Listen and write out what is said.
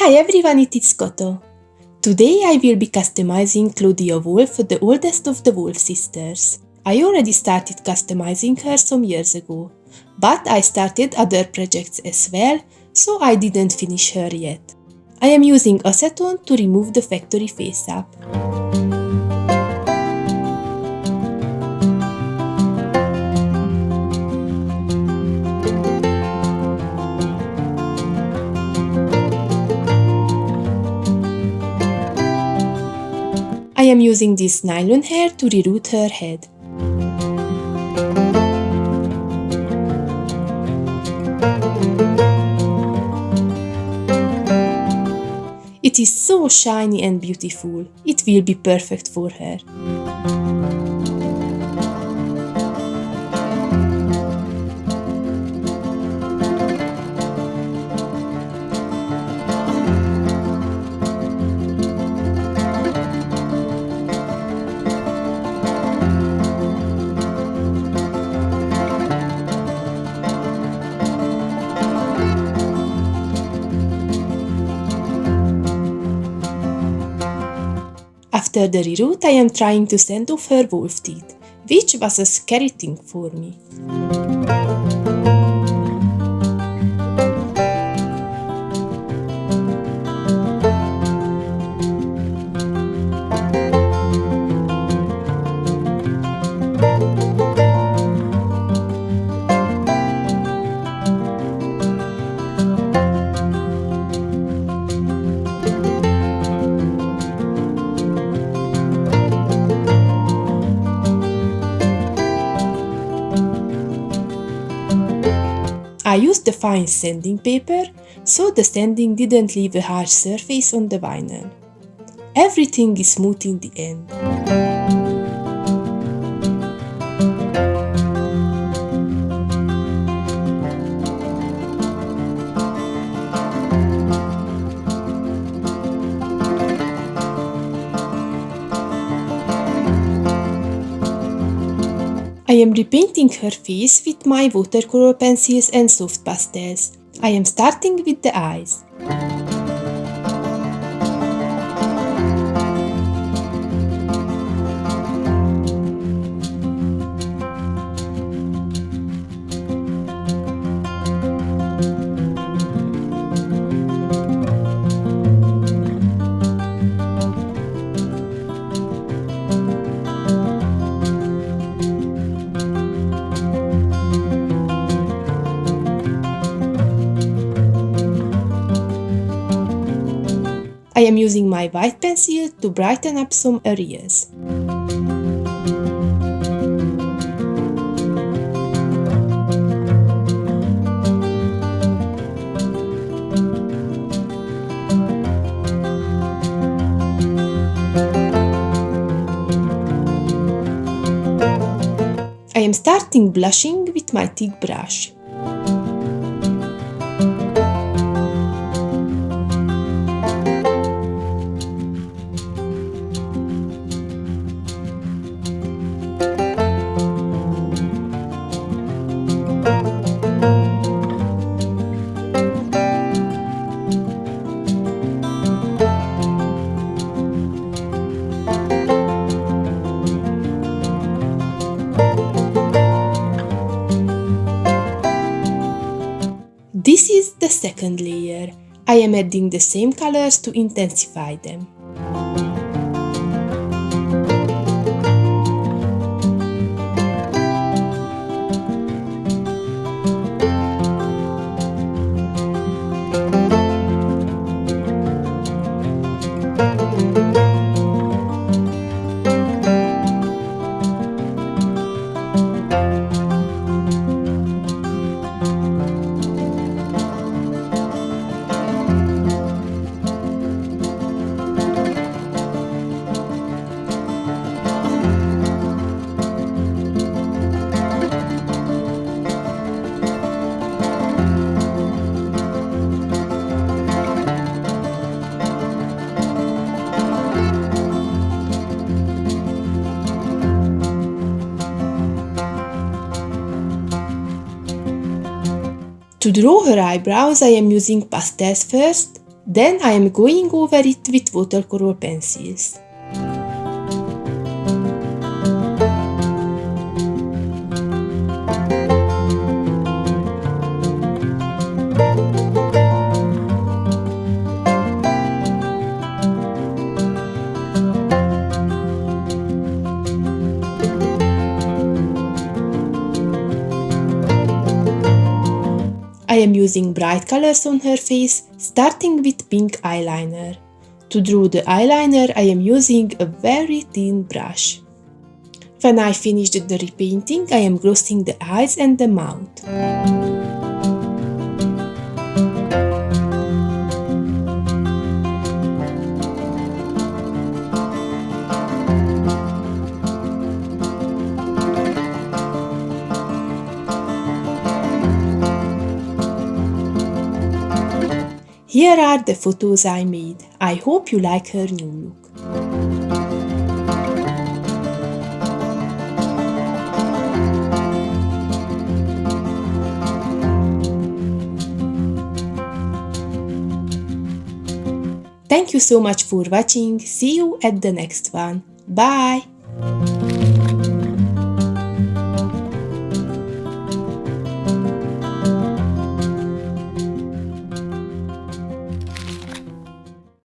Hi everyone, it is Koto. Today I will be customizing Clawdia Wolf, the oldest of the Wolf sisters. I already started customizing her some years ago, but I started other projects as well, so I didn't finish her yet. I am using acetone to remove the factory face-up. I am using this nylon hair to reroot her head. It is so shiny and beautiful. It will be perfect for her. After the reroot, I am trying to send off her wolf teeth, which was a scary thing for me. I used the fine sanding paper, so the sanding didn't leave a harsh surface on the vinyl. Everything is smooth in the end. I am repainting her face with my watercolor pencils and soft pastels. I am starting with the eyes. I am using my white pencil to brighten up some areas. I am starting blushing with my thick brush. Is the second layer. I am adding the same colors to intensify them. To draw her eyebrows I am using pastels first, Then I am going over it with watercolor pencils. Am using bright colors on her face, starting with pink eyeliner. To draw the eyeliner, I am using a very thin brush. When I finished the repainting, I am glossing the eyes and the mouth. Here are the photos I made. I hope you like her new look. Thank you so much for watching. See you at the next one. Bye!